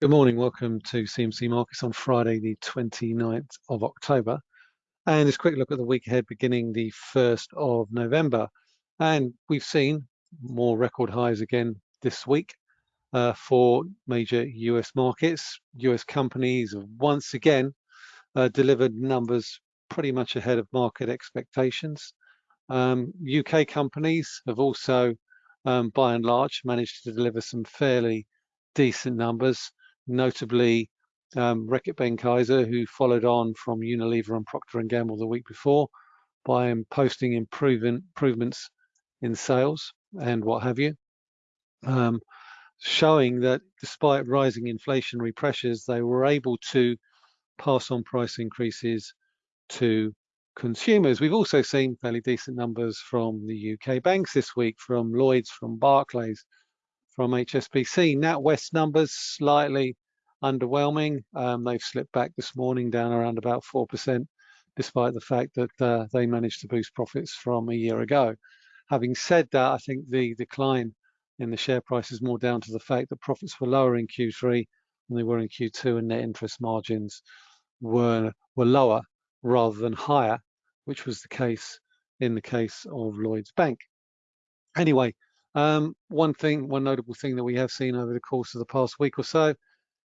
Good morning, welcome to CMC Markets on Friday the 29th of October. And this quick look at the week ahead beginning the 1st of November. And we've seen more record highs again this week uh, for major US markets. US companies have once again uh, delivered numbers pretty much ahead of market expectations. Um, UK companies have also, um, by and large, managed to deliver some fairly decent numbers notably um, Reckitt Benckiser, who followed on from Unilever and Procter & Gamble the week before by posting improvement, improvements in sales and what have you, um, showing that despite rising inflationary pressures, they were able to pass on price increases to consumers. We've also seen fairly decent numbers from the UK banks this week, from Lloyds, from Barclays, from HSBC. NatWest numbers slightly underwhelming. Um, they've slipped back this morning down around about 4%, despite the fact that uh, they managed to boost profits from a year ago. Having said that, I think the decline in the share price is more down to the fact that profits were lower in Q3 than they were in Q2 and net interest margins were, were lower rather than higher, which was the case in the case of Lloyds Bank. Anyway, um, one thing, one notable thing that we have seen over the course of the past week or so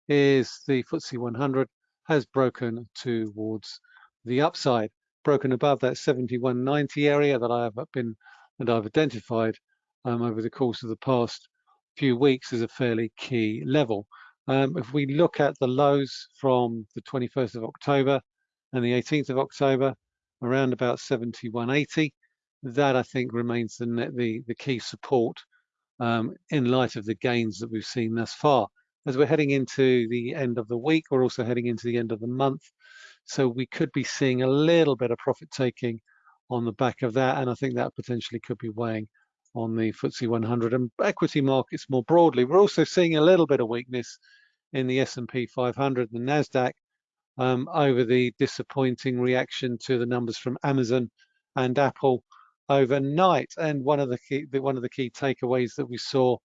is the FTSE 100 has broken towards the upside, broken above that 7190 area that I have been and I've identified um, over the course of the past few weeks as a fairly key level. Um, if we look at the lows from the 21st of October and the 18th of October, around about 7180, that I think remains the, the, the key support um, in light of the gains that we've seen thus far as we're heading into the end of the week, we're also heading into the end of the month. So we could be seeing a little bit of profit taking on the back of that. And I think that potentially could be weighing on the FTSE 100 and equity markets more broadly. We're also seeing a little bit of weakness in the S&P 500 and NASDAQ um, over the disappointing reaction to the numbers from Amazon and Apple overnight. And one of the key, one of the key takeaways that we saw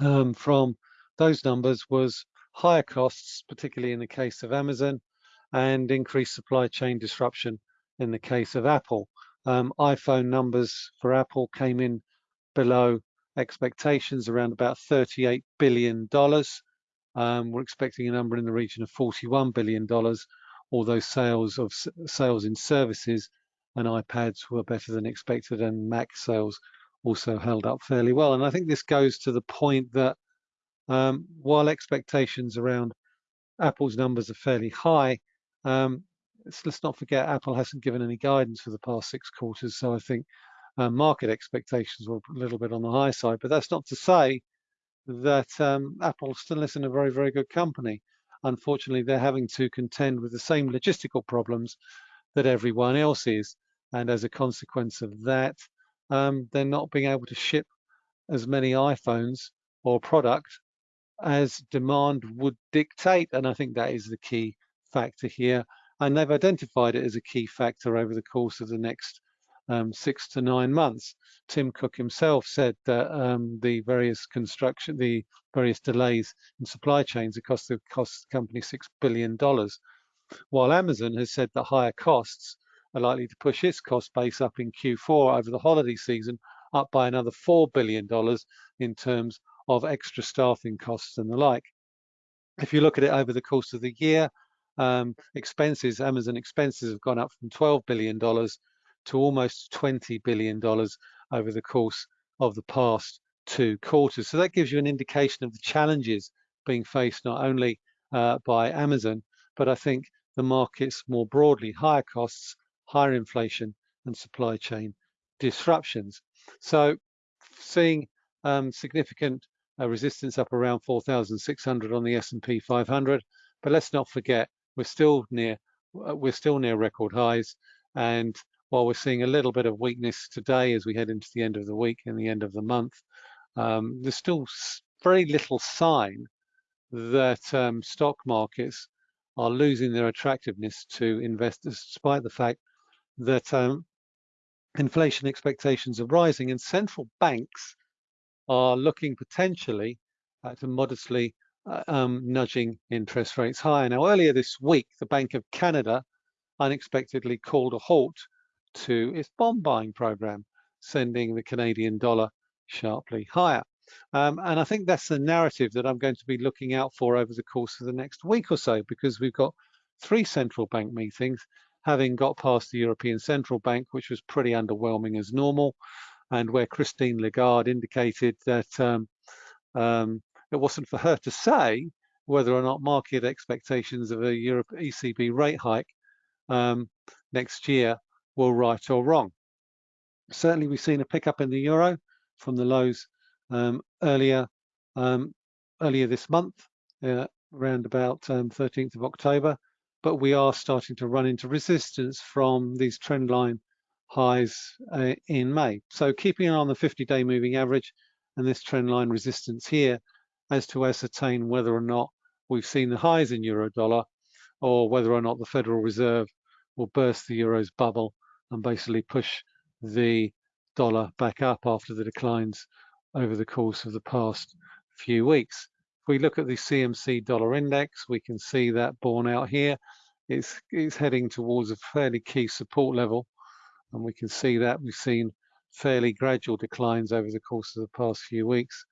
um, from those numbers was higher costs, particularly in the case of Amazon, and increased supply chain disruption in the case of Apple. Um, iPhone numbers for Apple came in below expectations, around about $38 billion. Um, we're expecting a number in the region of $41 billion, although sales of sales in services and iPads were better than expected and Mac sales also held up fairly well. And I think this goes to the point that um, while expectations around Apple's numbers are fairly high, um, let's not forget Apple hasn't given any guidance for the past six quarters. So I think uh, market expectations were a little bit on the high side, but that's not to say that um, Apple still isn't a very, very good company. Unfortunately, they're having to contend with the same logistical problems that everyone else is. And as a consequence of that, um, they're not being able to ship as many iPhones or product as demand would dictate. And I think that is the key factor here. And they've identified it as a key factor over the course of the next um, six to nine months. Tim Cook himself said that um, the various construction, the various delays in supply chains have cost the cost company six billion dollars, while Amazon has said that higher costs are likely to push its cost base up in Q4 over the holiday season up by another four billion dollars in terms of extra staffing costs and the like. If you look at it over the course of the year, um, expenses, Amazon expenses have gone up from $12 billion to almost $20 billion over the course of the past two quarters. So that gives you an indication of the challenges being faced not only uh, by Amazon, but I think the markets more broadly, higher costs, higher inflation and supply chain disruptions. So seeing um, significant uh, resistance up around 4,600 on the S&P 500. But let's not forget, we're still near uh, we're still near record highs. And while we're seeing a little bit of weakness today as we head into the end of the week and the end of the month, um, there's still very little sign that um, stock markets are losing their attractiveness to investors, despite the fact that um, inflation expectations are rising and central banks are looking potentially uh, to modestly uh, um, nudging interest rates higher. Now, earlier this week, the Bank of Canada unexpectedly called a halt to its bond buying program, sending the Canadian dollar sharply higher. Um, and I think that's the narrative that I'm going to be looking out for over the course of the next week or so, because we've got three central bank meetings, having got past the European Central Bank, which was pretty underwhelming as normal, and where Christine Lagarde indicated that um, um, it wasn't for her to say whether or not market expectations of a Europe ECB rate hike um, next year were right or wrong. Certainly, we've seen a pickup in the euro from the lows um, earlier um, earlier this month, uh, around about 13th um, of October, but we are starting to run into resistance from these trend line highs uh, in May. So keeping on the 50-day moving average and this trend line resistance here as to ascertain whether or not we've seen the highs in euro dollar or whether or not the Federal Reserve will burst the euro's bubble and basically push the dollar back up after the declines over the course of the past few weeks. We look at the CMC dollar index, we can see that borne out here. It's, it's heading towards a fairly key support level. And we can see that we've seen fairly gradual declines over the course of the past few weeks,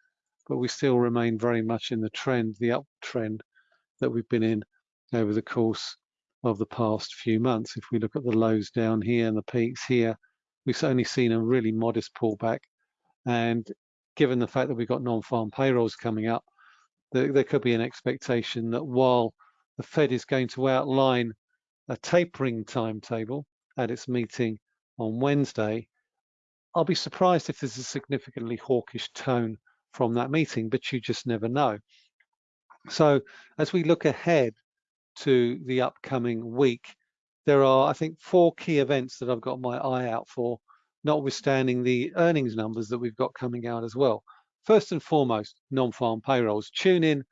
but we still remain very much in the trend, the uptrend that we've been in over the course of the past few months. If we look at the lows down here and the peaks here, we've only seen a really modest pullback. And given the fact that we've got non-farm payrolls coming up, there, there could be an expectation that while the Fed is going to outline a tapering timetable at its meeting on Wednesday, I'll be surprised if there's a significantly hawkish tone from that meeting, but you just never know. So as we look ahead to the upcoming week, there are, I think, four key events that I've got my eye out for notwithstanding the earnings numbers that we've got coming out as well. First and foremost, non-farm payrolls. Tune in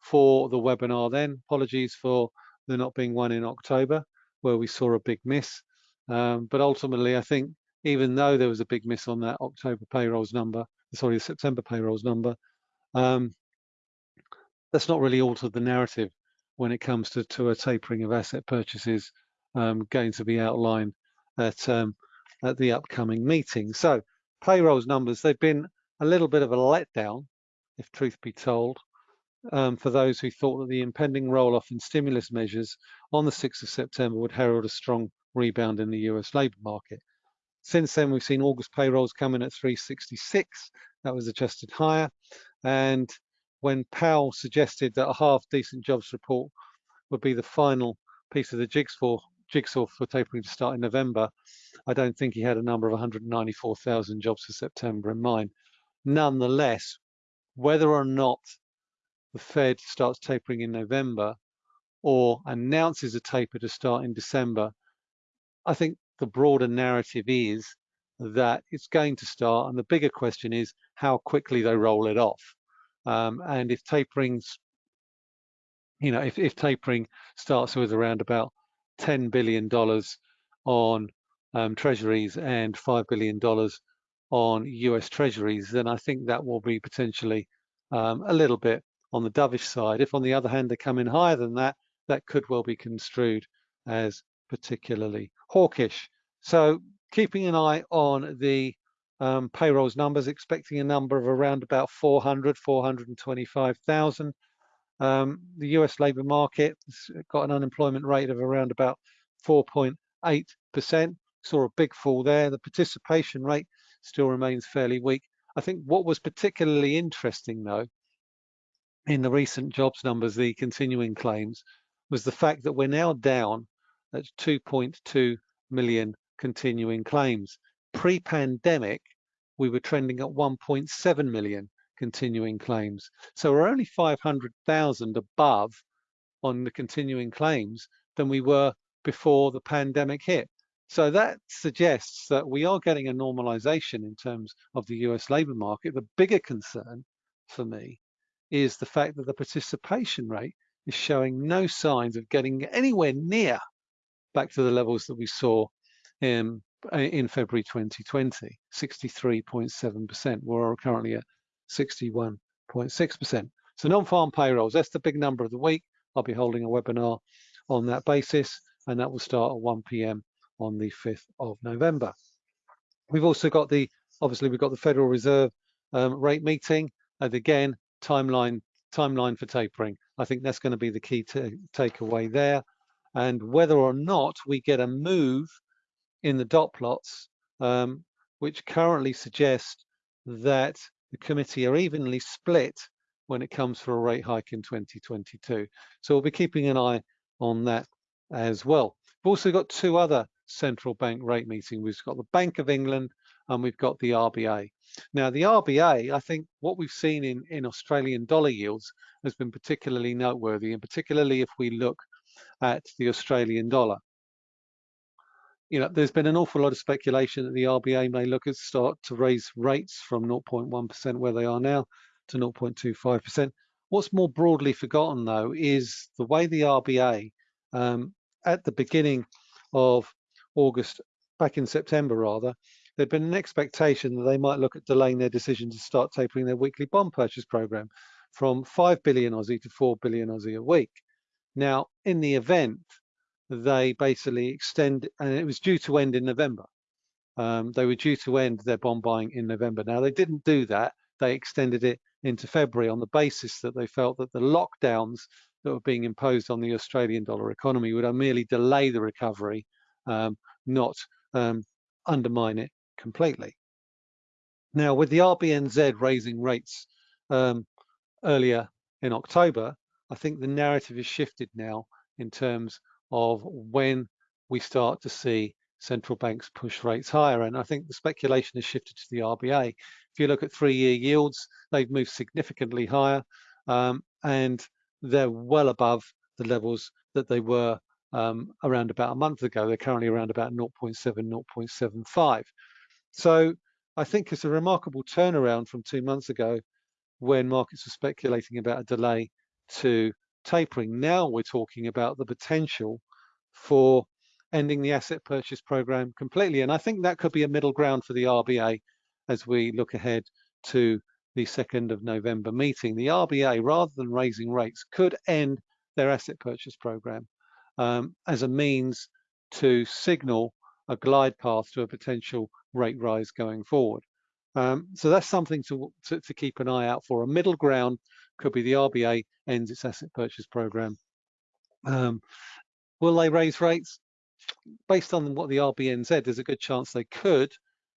for the webinar then. Apologies for there not being one in October where we saw a big miss. Um, but ultimately, I think even though there was a big miss on that October payrolls number, sorry, the September payrolls number, um, that's not really altered the narrative when it comes to, to a tapering of asset purchases um, going to be outlined at um, at the upcoming meeting. So payrolls numbers, they've been a little bit of a letdown, if truth be told, um, for those who thought that the impending roll-off in stimulus measures on the 6th of September would herald a strong rebound in the US labour market. Since then, we've seen August payrolls come in at 366. That was adjusted higher. And when Powell suggested that a half decent jobs report would be the final piece of the jigsaw, jigsaw for tapering to start in November, I don't think he had a number of 194,000 jobs for September in mind. Nonetheless, whether or not the Fed starts tapering in November or announces a taper to start in December, I think the broader narrative is that it's going to start. And the bigger question is how quickly they roll it off. Um, and if tapering's, you know, if, if tapering starts with around about $10 billion on um, treasuries and $5 billion on US treasuries, then I think that will be potentially um, a little bit on the dovish side. If on the other hand, they come in higher than that, that could well be construed as particularly hawkish. So keeping an eye on the um, payrolls numbers, expecting a number of around about 400, 425,000. Um, the US labour market has got an unemployment rate of around about 4.8%. Saw a big fall there. The participation rate still remains fairly weak. I think what was particularly interesting though, in the recent jobs numbers, the continuing claims, was the fact that we're now down at 2.2 million continuing claims. Pre-pandemic, we were trending at 1.7 million continuing claims. So we're only 500,000 above on the continuing claims than we were before the pandemic hit. So that suggests that we are getting a normalization in terms of the US labor market. The bigger concern for me is the fact that the participation rate is showing no signs of getting anywhere near back to the levels that we saw in, in February 2020, 63.7%. We're currently at 61.6%. So non-farm payrolls, that's the big number of the week. I'll be holding a webinar on that basis, and that will start at 1 p.m. on the 5th of November. We've also got the, obviously we've got the Federal Reserve um, rate meeting, and again, timeline timeline for tapering. I think that's going to be the key to takeaway there. And whether or not we get a move in the dot plots, um, which currently suggest that the committee are evenly split when it comes for a rate hike in 2022. So we'll be keeping an eye on that as well. We've also got two other central bank rate meeting. We've got the Bank of England and we've got the RBA. Now the RBA, I think what we've seen in, in Australian dollar yields has been particularly noteworthy and particularly if we look at the Australian dollar. You know, there's been an awful lot of speculation that the RBA may look at start to raise rates from 0.1% where they are now to 0.25%. What's more broadly forgotten though is the way the RBA um, at the beginning of August, back in September rather, there'd been an expectation that they might look at delaying their decision to start tapering their weekly bond purchase program from 5 billion Aussie to 4 billion Aussie a week. Now, in the event, they basically extend, and it was due to end in November. Um, they were due to end their bond buying in November. Now, they didn't do that. They extended it into February on the basis that they felt that the lockdowns that were being imposed on the Australian dollar economy would merely delay the recovery, um, not um, undermine it completely. Now, with the RBNZ raising rates um, earlier in October, I think the narrative is shifted now in terms of when we start to see central banks push rates higher. And I think the speculation has shifted to the RBA. If you look at three-year yields, they've moved significantly higher um, and they're well above the levels that they were um, around about a month ago. They're currently around about 0.7, 0.75. So I think it's a remarkable turnaround from two months ago when markets were speculating about a delay to tapering. Now we're talking about the potential for ending the asset purchase program completely. And I think that could be a middle ground for the RBA as we look ahead to the 2nd of November meeting. The RBA, rather than raising rates, could end their asset purchase program um, as a means to signal a glide path to a potential rate rise going forward. Um, so that's something to, to, to, keep an eye out for. A middle ground could be the RBA ends its asset purchase program. Um, will they raise rates? Based on what the RBNZ, there's a good chance they could,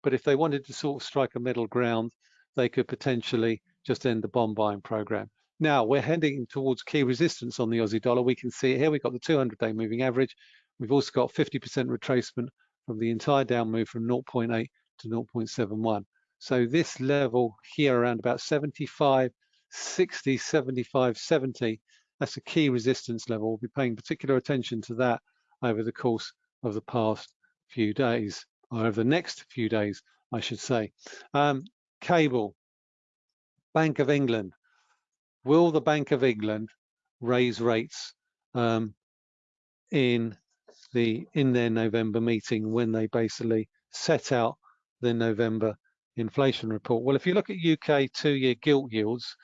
but if they wanted to sort of strike a middle ground, they could potentially just end the bond buying program. Now we're heading towards key resistance on the Aussie dollar. We can see here. We've got the 200-day moving average. We've also got 50% retracement from the entire down move from 0.8 to 0.71. So this level here around about 75, 60, 75, 70, that's a key resistance level. We'll be paying particular attention to that over the course of the past few days, or over the next few days, I should say. Um, cable, Bank of England. Will the Bank of England raise rates um, in the in their November meeting when they basically set out the November inflation report. Well, if you look at UK two-year gilt yields,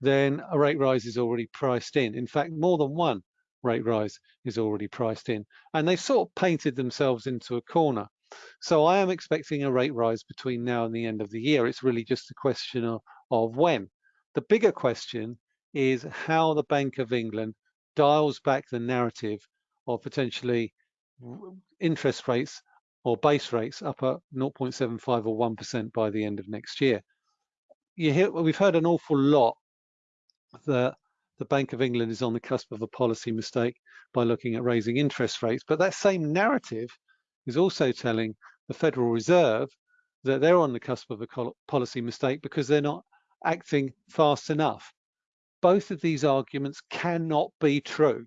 then a rate rise is already priced in. In fact, more than one rate rise is already priced in. And they sort of painted themselves into a corner. So I am expecting a rate rise between now and the end of the year. It's really just a question of, of when. The bigger question is how the Bank of England dials back the narrative of potentially interest rates or base rates up at 0.75 or 1% by the end of next year. You hear, we've heard an awful lot that the Bank of England is on the cusp of a policy mistake by looking at raising interest rates, but that same narrative is also telling the Federal Reserve that they're on the cusp of a policy mistake because they're not acting fast enough. Both of these arguments cannot be true.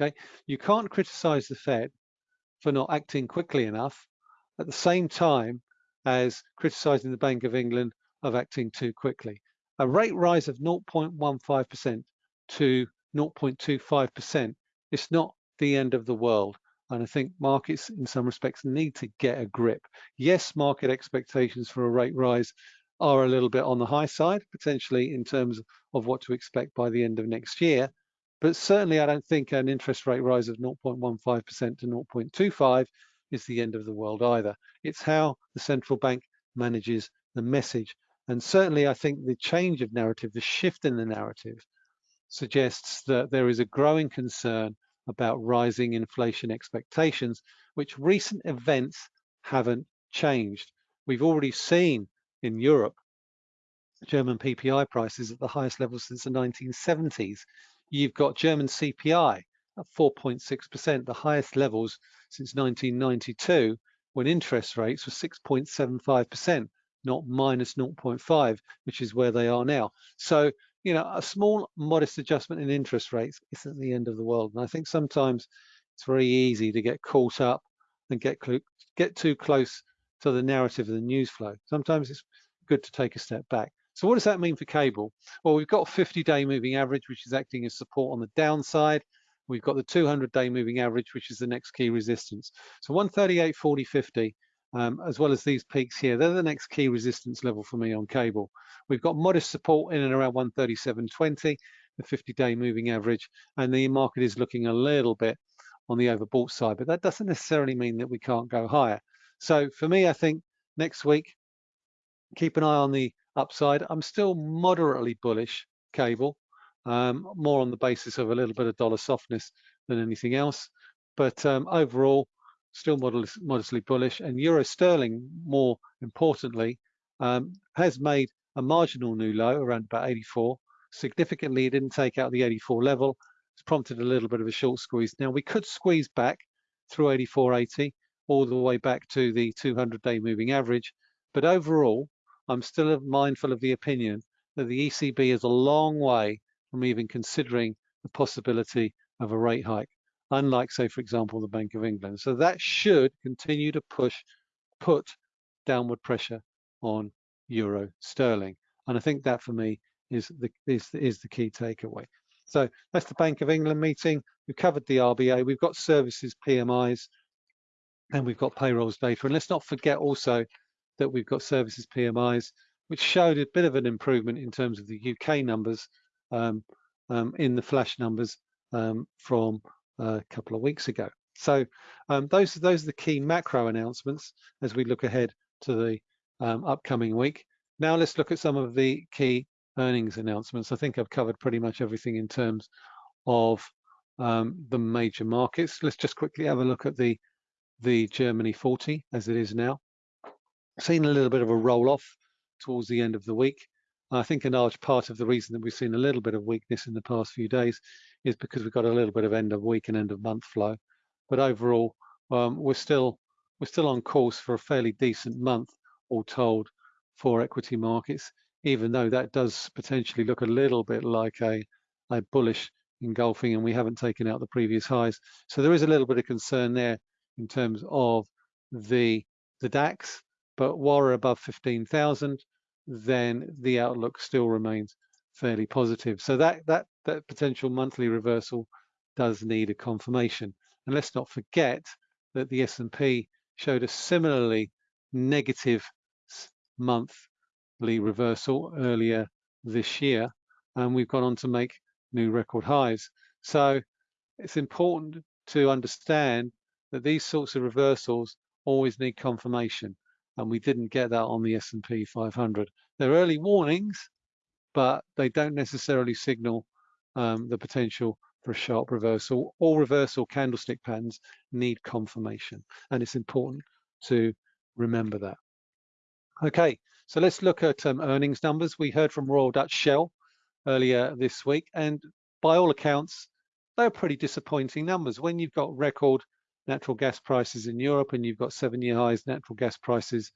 Okay, you can't criticize the Fed for not acting quickly enough at the same time as criticizing the Bank of England of acting too quickly. A rate rise of 0.15% to 0.25% is not the end of the world. And I think markets in some respects need to get a grip. Yes, market expectations for a rate rise are a little bit on the high side, potentially in terms of what to expect by the end of next year. But certainly I don't think an interest rate rise of 0.15% to 0.25 is the end of the world either. It's how the central bank manages the message. And certainly I think the change of narrative, the shift in the narrative suggests that there is a growing concern about rising inflation expectations, which recent events haven't changed. We've already seen in Europe German PPI prices at the highest level since the 1970s. You've got German CPI at 4.6%, the highest levels since 1992, when interest rates were 6.75%, not minus 0.5, which is where they are now. So, you know, a small modest adjustment in interest rates isn't the end of the world. And I think sometimes it's very easy to get caught up and get get too close to the narrative of the news flow. Sometimes it's good to take a step back. So what does that mean for cable? Well, we've got 50-day moving average, which is acting as support on the downside. We've got the 200-day moving average, which is the next key resistance. So 138, 40, 50, um, as well as these peaks here, they're the next key resistance level for me on cable. We've got modest support in and around 137.20, the 50-day moving average, and the market is looking a little bit on the overbought side, but that doesn't necessarily mean that we can't go higher. So for me, I think next week, keep an eye on the upside. I'm still moderately bullish cable, um, more on the basis of a little bit of dollar softness than anything else. But um, overall, still modest, modestly bullish. And euro sterling, more importantly, um, has made a marginal new low around about 84. Significantly, it didn't take out the 84 level. It's prompted a little bit of a short squeeze. Now we could squeeze back through 84.80 all the way back to the 200-day moving average. But overall, I'm still mindful of the opinion that the ECB is a long way from even considering the possibility of a rate hike, unlike, say, for example, the Bank of England. So that should continue to push, put downward pressure on euro sterling. And I think that for me is the, is, is the key takeaway. So that's the Bank of England meeting. We've covered the RBA. We've got services PMIs and we've got payrolls data. And let's not forget also that we've got services PMIs, which showed a bit of an improvement in terms of the UK numbers um, um, in the flash numbers um, from a couple of weeks ago. So um, those, those are the key macro announcements as we look ahead to the um, upcoming week. Now let's look at some of the key earnings announcements. I think I've covered pretty much everything in terms of um, the major markets. Let's just quickly have a look at the the Germany 40 as it is now seen a little bit of a roll off towards the end of the week. I think a large part of the reason that we've seen a little bit of weakness in the past few days is because we've got a little bit of end of week and end of month flow. But overall, um, we're still we're still on course for a fairly decent month, all told, for equity markets. Even though that does potentially look a little bit like a a bullish engulfing, and we haven't taken out the previous highs. So there is a little bit of concern there in terms of the the DAX but while we're above 15,000, then the outlook still remains fairly positive. So that, that, that potential monthly reversal does need a confirmation. And let's not forget that the S&P showed a similarly negative monthly reversal earlier this year, and we've gone on to make new record highs. So it's important to understand that these sorts of reversals always need confirmation and we didn't get that on the S&P 500. They're early warnings, but they don't necessarily signal um, the potential for a sharp reversal. All reversal candlestick patterns need confirmation, and it's important to remember that. Okay, so let's look at um, earnings numbers. We heard from Royal Dutch Shell earlier this week, and by all accounts, they're pretty disappointing numbers. When you've got record natural gas prices in Europe and you've got seven-year highs natural gas prices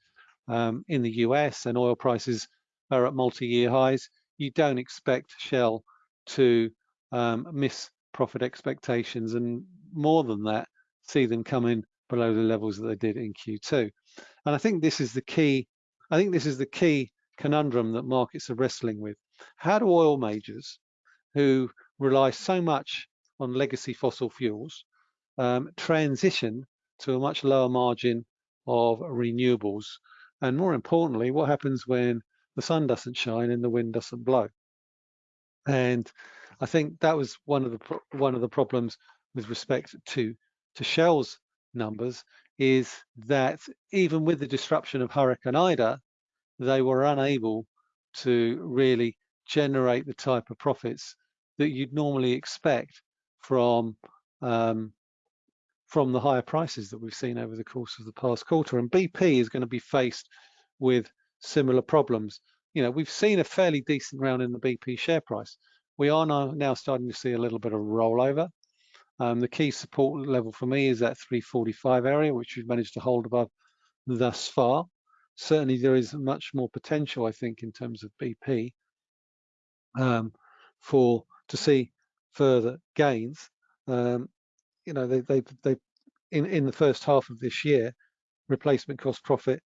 um, in the US and oil prices are at multi-year highs, you don't expect Shell to um, miss profit expectations and more than that, see them come in below the levels that they did in Q2. And I think this is the key, I think this is the key conundrum that markets are wrestling with. How do oil majors who rely so much on legacy fossil fuels um, transition to a much lower margin of renewables. And more importantly, what happens when the sun doesn't shine and the wind doesn't blow? And I think that was one of the one of the problems with respect to to Shell's numbers is that even with the disruption of Hurricane Ida, they were unable to really generate the type of profits that you'd normally expect from um, from the higher prices that we've seen over the course of the past quarter. And BP is going to be faced with similar problems. You know, we've seen a fairly decent round in the BP share price. We are now, now starting to see a little bit of rollover. Um, the key support level for me is that 345 area, which we've managed to hold above thus far. Certainly there is much more potential, I think, in terms of BP um, for to see further gains. Um, you know, they they they in in the first half of this year, replacement cost profit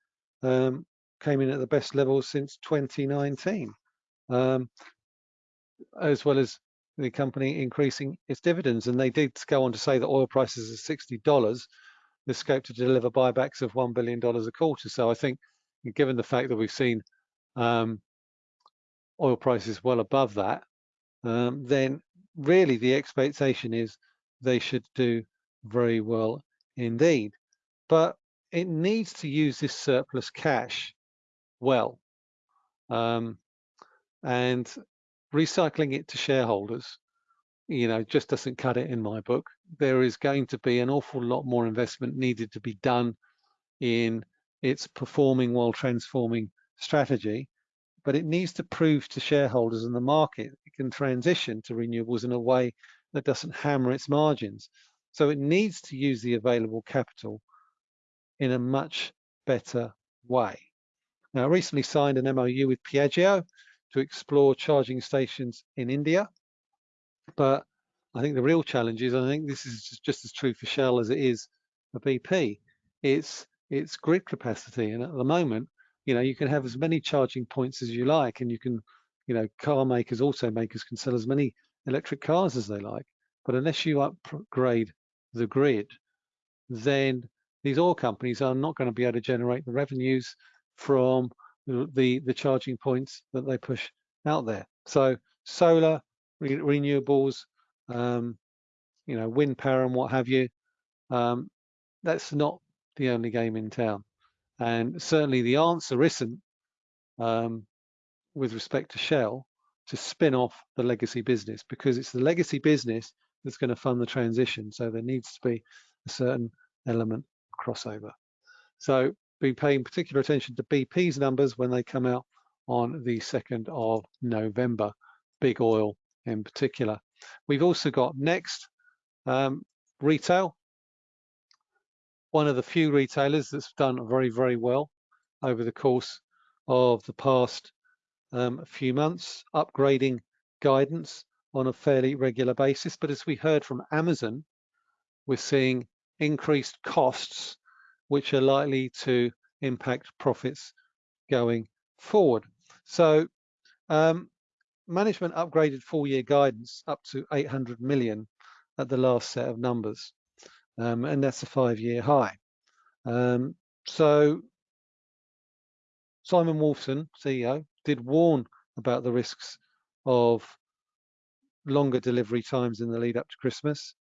um, came in at the best levels since 2019, um, as well as the company increasing its dividends. And they did go on to say that oil prices are $60. There's scope to deliver buybacks of $1 billion a quarter. So I think, given the fact that we've seen um, oil prices well above that, um, then really the expectation is they should do very well indeed. But it needs to use this surplus cash well. Um, and recycling it to shareholders, you know, just doesn't cut it in my book. There is going to be an awful lot more investment needed to be done in its performing while transforming strategy, but it needs to prove to shareholders and the market it can transition to renewables in a way that doesn't hammer its margins. So it needs to use the available capital in a much better way. Now, I recently signed an MOU with Piaggio to explore charging stations in India, but I think the real challenge is, I think this is just as true for Shell as it is for BP. It's it's grid capacity, and at the moment, you know, you can have as many charging points as you like, and you can, you know, car makers, automakers can sell as many electric cars as they like. But unless you upgrade the grid, then these oil companies are not going to be able to generate the revenues from the, the charging points that they push out there. So solar, re renewables, um, you know, wind power and what have you, um, that's not the only game in town. And certainly the answer isn't, um, with respect to Shell, to spin off the legacy business because it's the legacy business that's going to fund the transition. So there needs to be a certain element crossover. So be paying particular attention to BP's numbers when they come out on the 2nd of November, big oil in particular. We've also got next um, retail, one of the few retailers that's done very, very well over the course of the past um, a few months, upgrading guidance on a fairly regular basis. But as we heard from Amazon, we're seeing increased costs, which are likely to impact profits going forward. So um, management upgraded full year guidance up to 800 million at the last set of numbers. Um, and that's a five year high. Um, so Simon Wolfson, CEO, did warn about the risks of longer delivery times in the lead up to Christmas.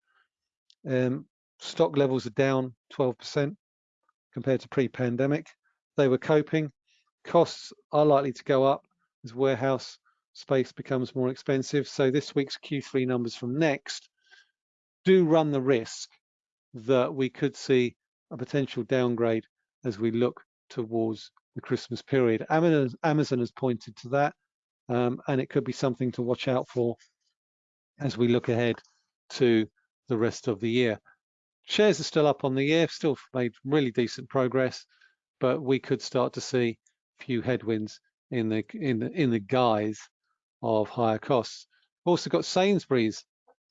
Um, stock levels are down 12% compared to pre-pandemic. They were coping. Costs are likely to go up as warehouse space becomes more expensive. So this week's Q3 numbers from Next do run the risk that we could see a potential downgrade as we look towards the Christmas period. Amazon, has pointed to that, um, and it could be something to watch out for as we look ahead to the rest of the year. Shares are still up on the year, still made really decent progress, but we could start to see a few headwinds in the in the in the guise of higher costs. Also got Sainsbury's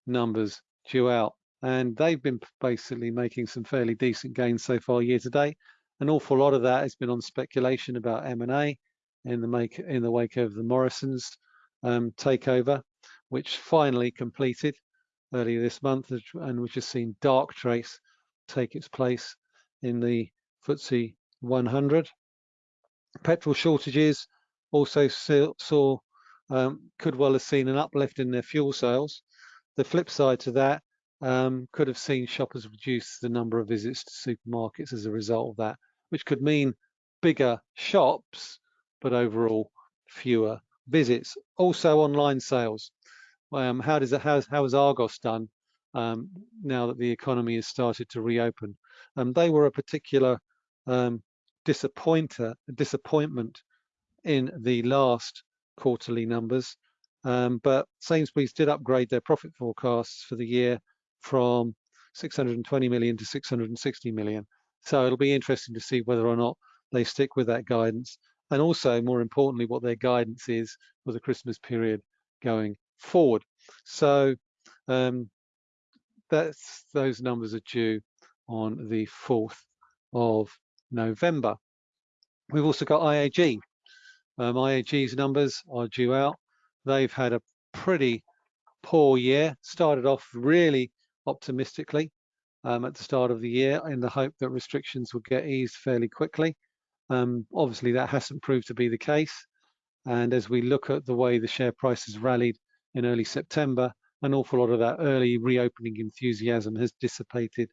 numbers due out, and they've been basically making some fairly decent gains so far year to date. An awful lot of that has been on speculation about M&A in the make in the wake of the Morrisons um, takeover, which finally completed earlier this month, and which has seen Darktrace take its place in the FTSE 100. Petrol shortages also saw um, could well have seen an uplift in their fuel sales. The flip side to that um, could have seen shoppers reduce the number of visits to supermarkets as a result of that, which could mean bigger shops, but overall fewer visits. Also online sales. Um, how does how, how has Argos done um, now that the economy has started to reopen? Um, they were a particular um, disappointer, disappointment in the last quarterly numbers. Um, but Sainsbury's did upgrade their profit forecasts for the year from 620 million to 660 million. So it'll be interesting to see whether or not they stick with that guidance. And also, more importantly, what their guidance is for the Christmas period going forward. So um, that's those numbers are due on the 4th of November. We've also got IAG. Um, IAG's numbers are due out. They've had a pretty poor year. Started off really optimistically um, at the start of the year in the hope that restrictions would get eased fairly quickly. Um, obviously, that hasn't proved to be the case. And as we look at the way the share price has rallied in early September, an awful lot of that early reopening enthusiasm has dissipated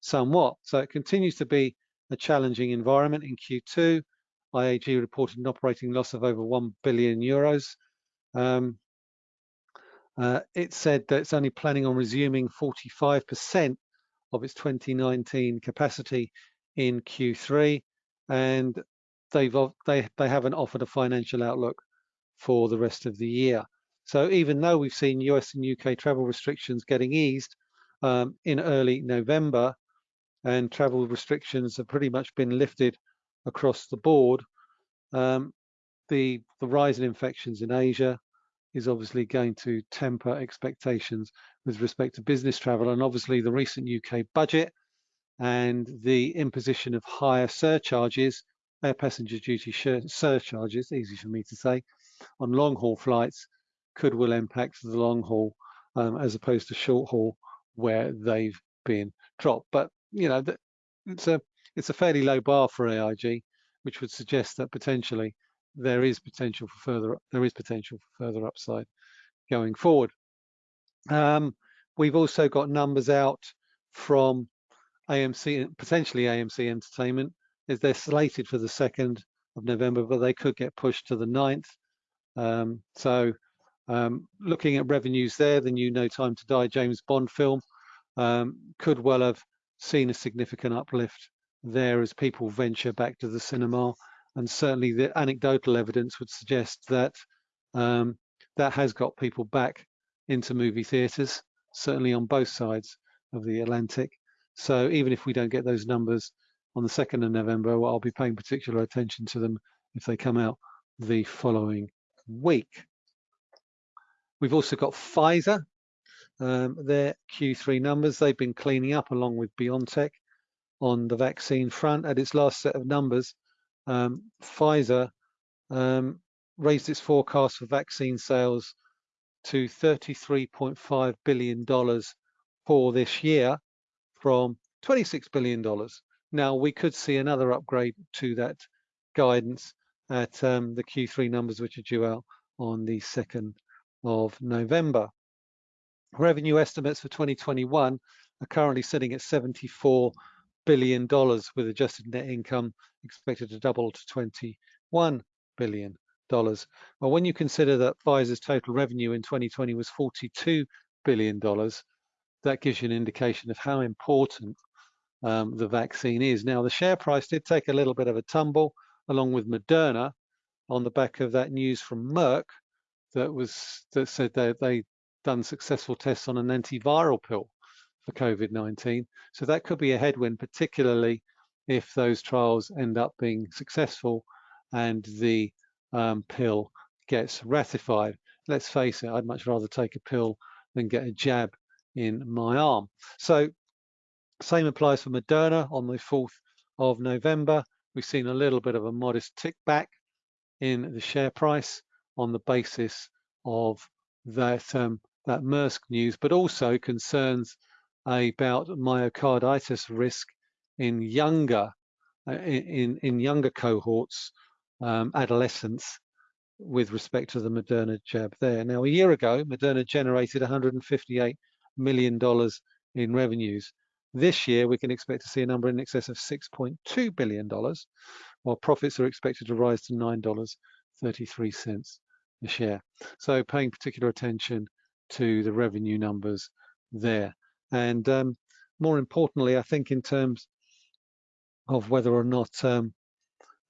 somewhat. So it continues to be a challenging environment in Q2. IAG reported an operating loss of over 1 billion euros. Um, uh, it said that it's only planning on resuming 45% of its 2019 capacity in Q3, and they've they they haven't offered a financial outlook for the rest of the year. So even though we've seen US and UK travel restrictions getting eased um, in early November, and travel restrictions have pretty much been lifted across the board, um, the the rise in infections in Asia, is obviously going to temper expectations with respect to business travel and obviously the recent UK budget and the imposition of higher surcharges, air passenger duty surcharges, easy for me to say, on long haul flights could will impact the long haul um, as opposed to short haul where they've been dropped. But you know, it's a it's a fairly low bar for AIG, which would suggest that potentially there is potential for further there is potential for further upside going forward. Um, we've also got numbers out from AMC, potentially AMC Entertainment, is they're slated for the 2nd of November, but they could get pushed to the 9th. Um, so um, looking at revenues there, the new No Time to Die James Bond film um, could well have seen a significant uplift there as people venture back to the cinema and certainly the anecdotal evidence would suggest that um, that has got people back into movie theatres, certainly on both sides of the Atlantic. So even if we don't get those numbers on the 2nd of November, well, I'll be paying particular attention to them if they come out the following week. We've also got Pfizer, um, their Q3 numbers. They've been cleaning up along with BioNTech on the vaccine front. At its last set of numbers, um, Pfizer um, raised its forecast for vaccine sales to $33.5 billion for this year from $26 billion. Now, we could see another upgrade to that guidance at um, the Q3 numbers, which are due out on the 2nd of November. Revenue estimates for 2021 are currently sitting at 74 billion dollars with adjusted net income expected to double to 21 billion dollars. Well, when you consider that Pfizer's total revenue in 2020 was 42 billion dollars, that gives you an indication of how important um, the vaccine is. Now, the share price did take a little bit of a tumble along with Moderna on the back of that news from Merck that was that said that they done successful tests on an antiviral pill for COVID-19. So that could be a headwind, particularly if those trials end up being successful and the um, pill gets ratified. Let's face it, I'd much rather take a pill than get a jab in my arm. So same applies for Moderna on the 4th of November. We've seen a little bit of a modest tick back in the share price on the basis of that um, that Merck news, but also concerns about myocarditis risk in younger uh, in in younger cohorts, um, adolescents, with respect to the Moderna jab there. Now, a year ago, Moderna generated $158 million in revenues. This year, we can expect to see a number in excess of $6.2 billion, while profits are expected to rise to $9.33 a share. So paying particular attention to the revenue numbers there. And um, more importantly, I think in terms of whether or not um,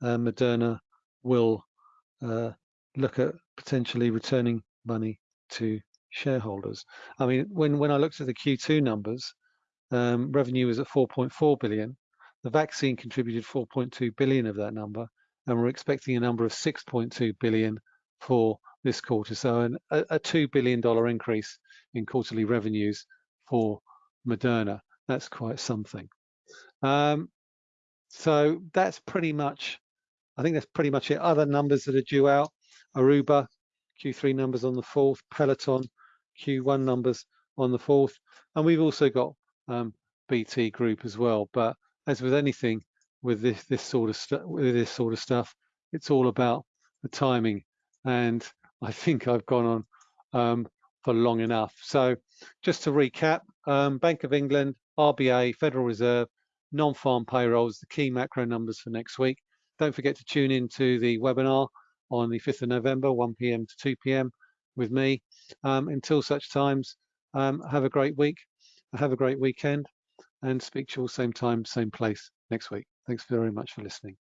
uh, Moderna will uh, look at potentially returning money to shareholders. I mean, when, when I looked at the Q2 numbers, um, revenue was at 4.4 billion. The vaccine contributed 4.2 billion of that number, and we're expecting a number of 6.2 billion for this quarter. So an, a, a $2 billion increase in quarterly revenues for Moderna. That's quite something. Um, so that's pretty much, I think that's pretty much it. Other numbers that are due out, Aruba, Q3 numbers on the 4th, Peloton, Q1 numbers on the 4th. And we've also got um, BT Group as well. But as with anything with this, this sort of stuff, with this sort of stuff, it's all about the timing. And I think I've gone on um, for long enough. So just to recap, um, Bank of England, RBA, Federal Reserve, non-farm payrolls, the key macro numbers for next week. Don't forget to tune in to the webinar on the 5th of November, 1 p.m. to 2 p.m. with me. Um, until such times, um, have a great week, have a great weekend, and speak to you all same time, same place next week. Thanks very much for listening.